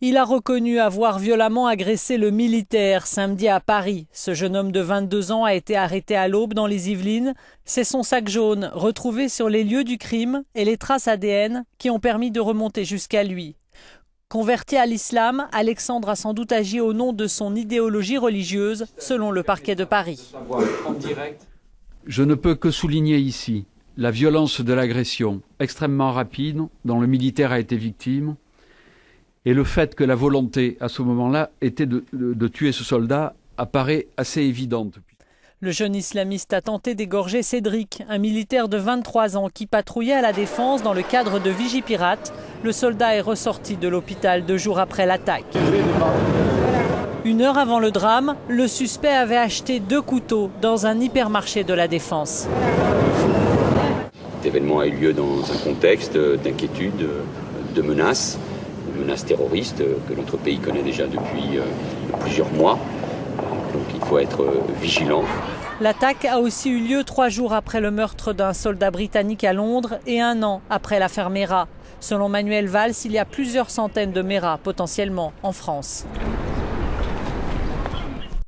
Il a reconnu avoir violemment agressé le militaire samedi à Paris. Ce jeune homme de 22 ans a été arrêté à l'aube dans les Yvelines. C'est son sac jaune retrouvé sur les lieux du crime et les traces ADN qui ont permis de remonter jusqu'à lui. Converti à l'islam, Alexandre a sans doute agi au nom de son idéologie religieuse, selon le parquet de Paris. Je ne peux que souligner ici la violence de l'agression extrêmement rapide dont le militaire a été victime et le fait que la volonté à ce moment-là était de, de, de tuer ce soldat apparaît assez évidente. Le jeune islamiste a tenté d'égorger Cédric, un militaire de 23 ans qui patrouillait à la défense dans le cadre de Vigipirate. Le soldat est ressorti de l'hôpital deux jours après l'attaque. Une heure avant le drame, le suspect avait acheté deux couteaux dans un hypermarché de la défense. Cet événement a eu lieu dans un contexte d'inquiétude, de menaces menace terroriste que notre pays connaît déjà depuis plusieurs mois. Donc il faut être vigilant. L'attaque a aussi eu lieu trois jours après le meurtre d'un soldat britannique à Londres et un an après l'affaire Mera. Selon Manuel Valls, il y a plusieurs centaines de Mera potentiellement en France.